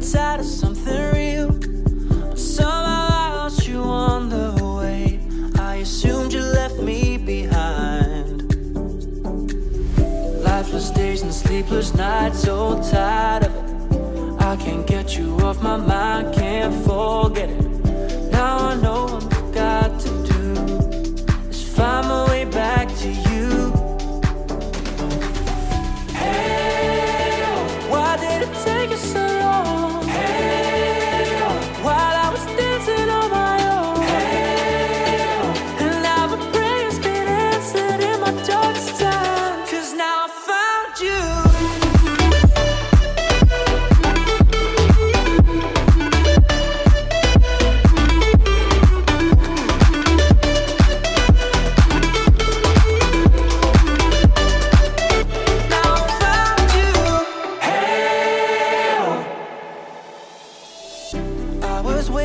tired of something real. But somehow I lost you on the way. I assumed you left me behind. Lifeless days and sleepless nights, so tired of it. I can't get you off my mind, can't forget it.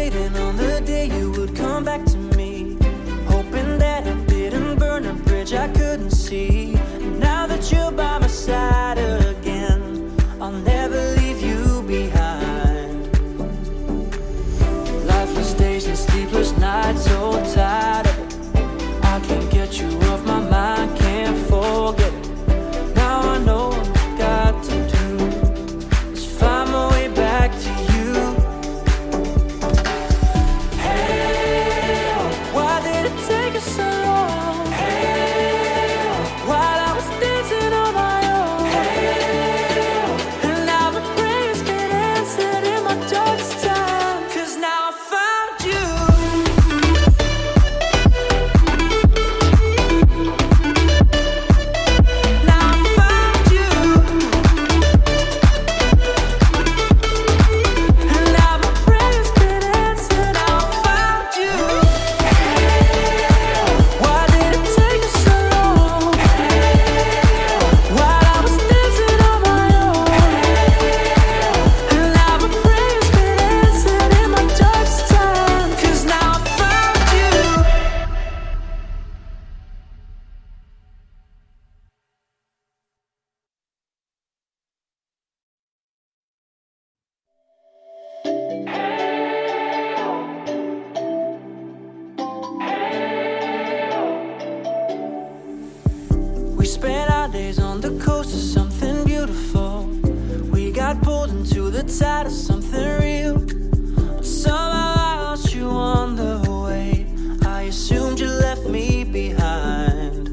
waiting on the assumed you left me behind.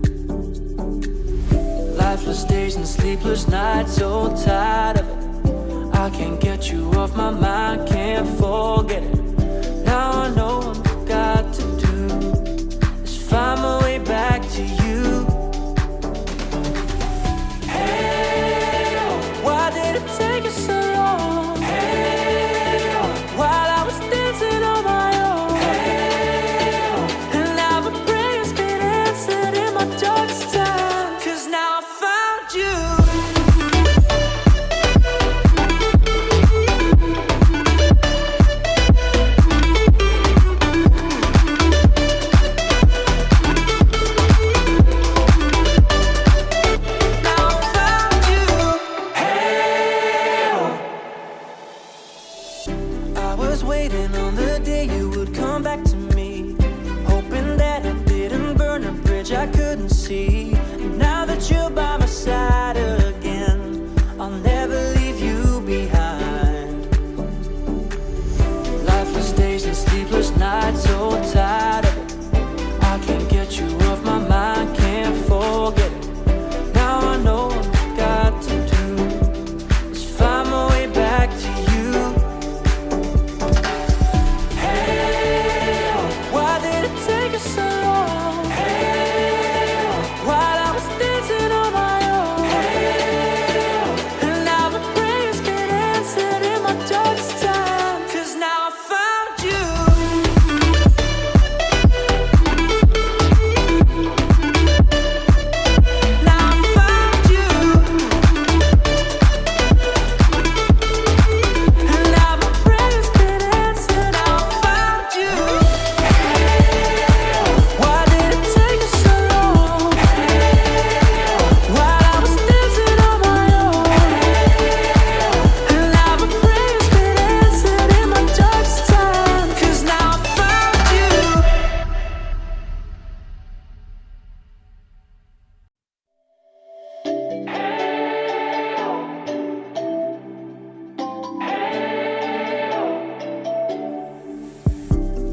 Lifeless days and sleepless nights, so tired of it. I can't get you off my mind, can't forget it. Now I know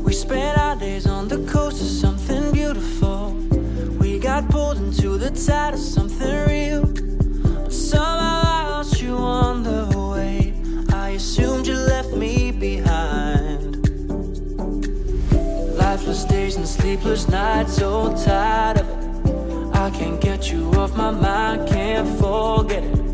We spent our days on the coast of something beautiful. We got pulled into the tide of something real. But somehow I lost you on the way. I assumed you left me behind. Lifeless days and sleepless nights, so tired of it. I can't get you off my mind, can't forget it.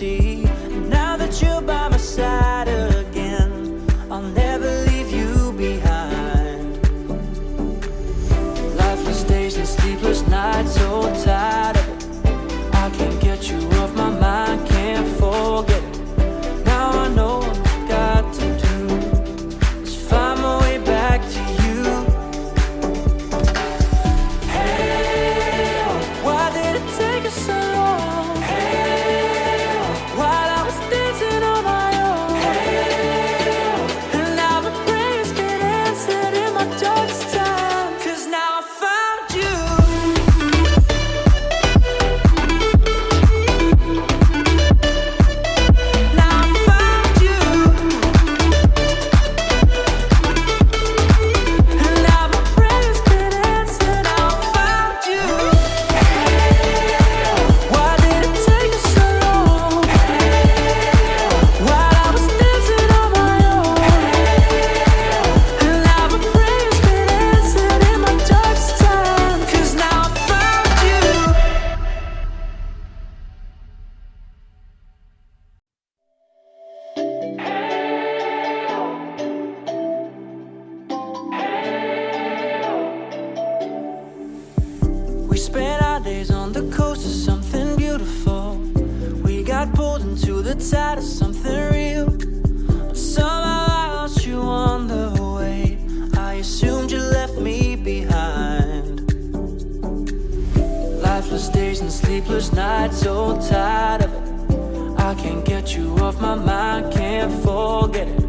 see can't forget it.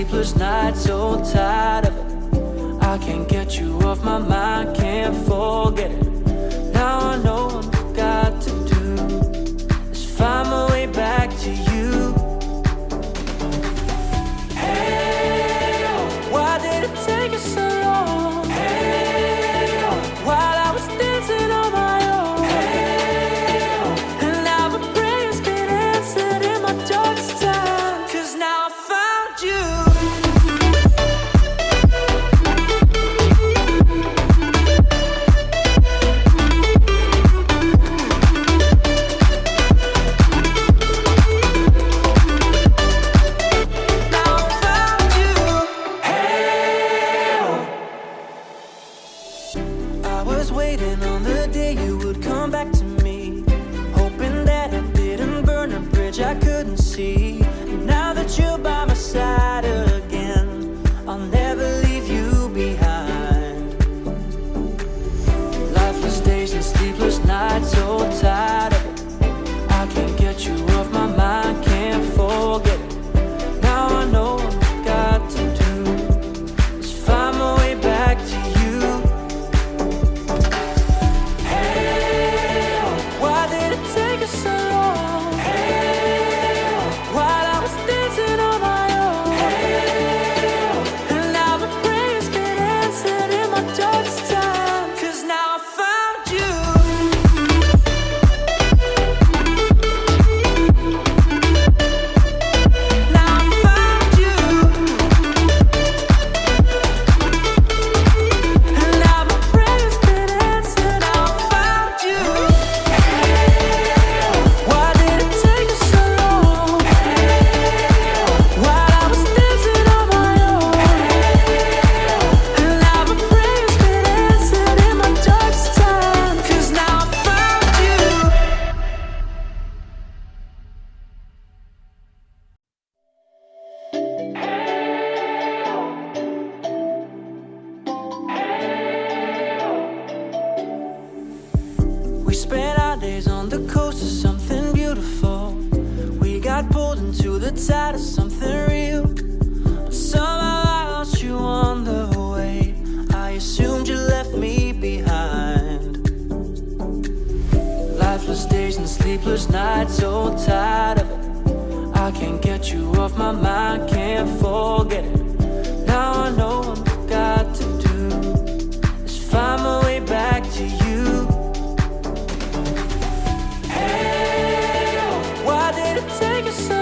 sleepless nights, so tired of it. I can't get you off my mind, can't forget it. and sleepless We spent our days on the coast of something beautiful. We got pulled into the tide of something real. But Somehow I lost you on the way. I assumed you left me behind. Lifeless days and sleepless nights, so tired of it. I can't get you off my mind, can't forget it. take a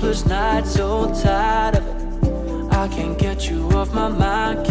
sleepless nights, so tired of it. I can't get you off my mind